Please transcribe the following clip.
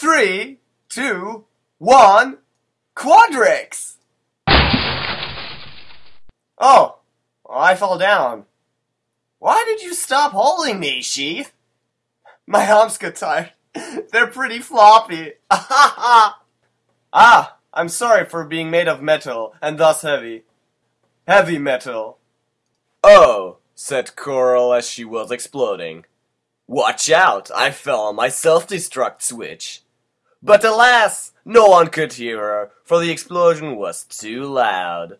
three, two, one, Quadrix! Oh, I fell down. Why did you stop holding me, Sheath? My arms got tired. They're pretty floppy. ah, I'm sorry for being made of metal and thus heavy. Heavy metal. Oh, said Coral as she was exploding. Watch out, I fell on my self-destruct switch. But alas, no one could hear her, for the explosion was too loud.